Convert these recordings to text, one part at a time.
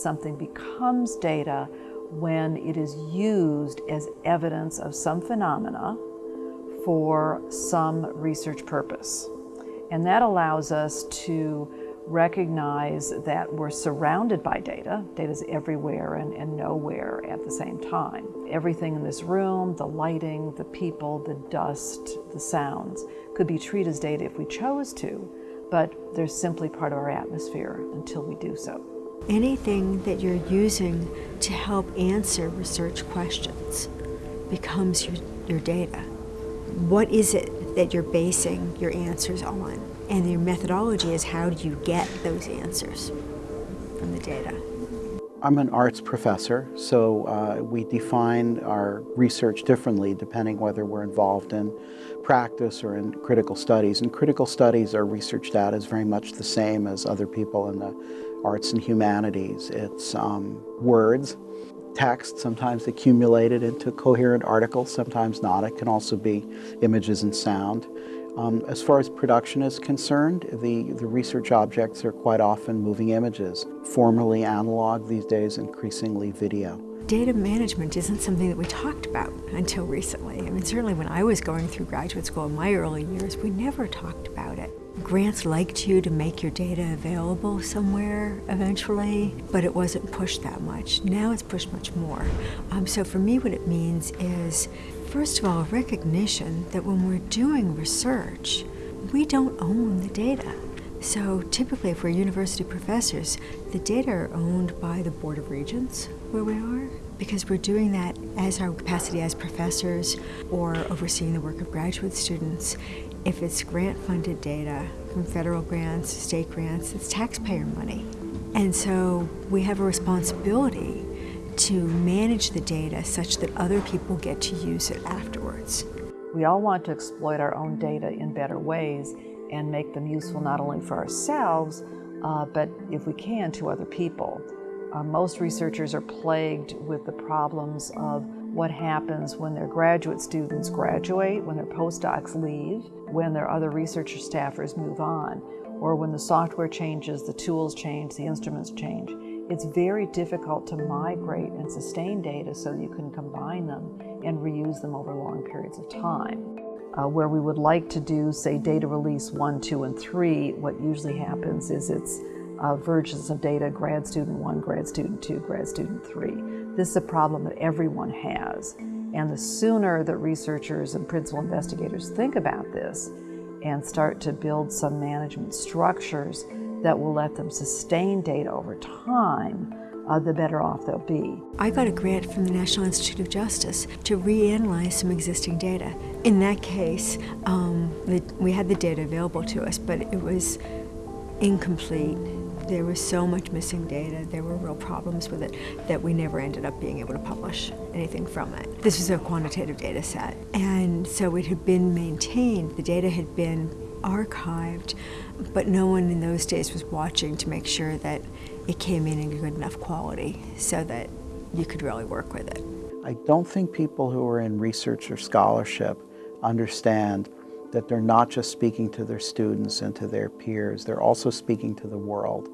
Something becomes data when it is used as evidence of some phenomena for some research purpose. And that allows us to recognize that we're surrounded by data. Data's everywhere and, and nowhere at the same time. Everything in this room, the lighting, the people, the dust, the sounds, could be treated as data if we chose to, but they're simply part of our atmosphere until we do so. Anything that you're using to help answer research questions becomes your, your data. What is it that you're basing your answers on? And your methodology is how do you get those answers from the data? I'm an arts professor, so uh, we define our research differently depending whether we're involved in practice or in critical studies. And critical studies, our research data is very much the same as other people in the arts and humanities. It's um, words, text, sometimes accumulated into coherent articles, sometimes not. It can also be images and sound. Um, as far as production is concerned, the, the research objects are quite often moving images, formerly analog, these days increasingly video. Data management isn't something that we talked about until recently. I mean, certainly when I was going through graduate school in my early years, we never talked about it. Grants liked you to make your data available somewhere eventually, but it wasn't pushed that much. Now it's pushed much more. Um, so for me, what it means is First of all, recognition that when we're doing research, we don't own the data. So typically if we're university professors, the data are owned by the Board of Regents where we are because we're doing that as our capacity as professors or overseeing the work of graduate students. If it's grant-funded data from federal grants, state grants, it's taxpayer money. And so we have a responsibility to manage the data such that other people get to use it afterwards. We all want to exploit our own data in better ways and make them useful not only for ourselves, uh, but if we can, to other people. Uh, most researchers are plagued with the problems of what happens when their graduate students graduate, when their postdocs leave, when their other researcher staffers move on, or when the software changes, the tools change, the instruments change. It's very difficult to migrate and sustain data so you can combine them and reuse them over long periods of time. Uh, where we would like to do, say, data release one, two, and three, what usually happens is it's uh, versions of data, grad student one, grad student two, grad student three. This is a problem that everyone has. And the sooner that researchers and principal investigators think about this and start to build some management structures that will let them sustain data over time, uh, the better off they'll be. I got a grant from the National Institute of Justice to reanalyze some existing data. In that case, um, the, we had the data available to us, but it was incomplete. There was so much missing data, there were real problems with it that we never ended up being able to publish anything from it. This was a quantitative data set, and so it had been maintained, the data had been archived, but no one in those days was watching to make sure that it came in in good enough quality so that you could really work with it. I don't think people who are in research or scholarship understand that they're not just speaking to their students and to their peers, they're also speaking to the world.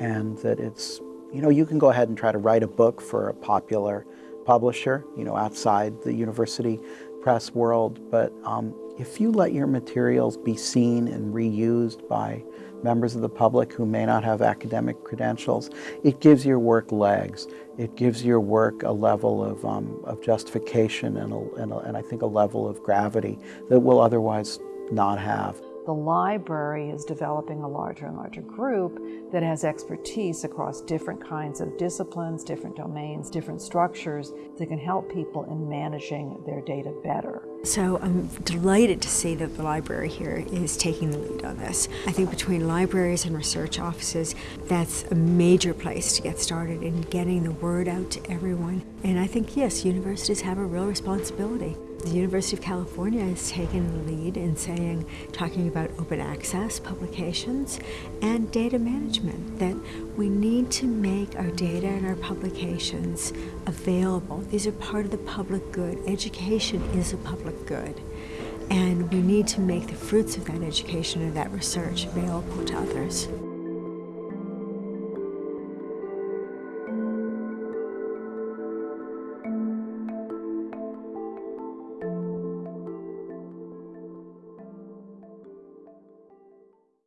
And that it's, you know, you can go ahead and try to write a book for a popular publisher, you know, outside the university press world, but um, if you let your materials be seen and reused by members of the public who may not have academic credentials, it gives your work legs. It gives your work a level of, um, of justification and, a, and, a, and I think a level of gravity that will otherwise not have. The library is developing a larger and larger group that has expertise across different kinds of disciplines, different domains, different structures that can help people in managing their data better. So I'm delighted to see that the library here is taking the lead on this. I think between libraries and research offices, that's a major place to get started in getting the word out to everyone. And I think, yes, universities have a real responsibility. The University of California has taken the lead in saying, talking about open access publications and data management, that we need to make our data and our publications available. These are part of the public good. Education is a public good. And we need to make the fruits of that education and that research available to others.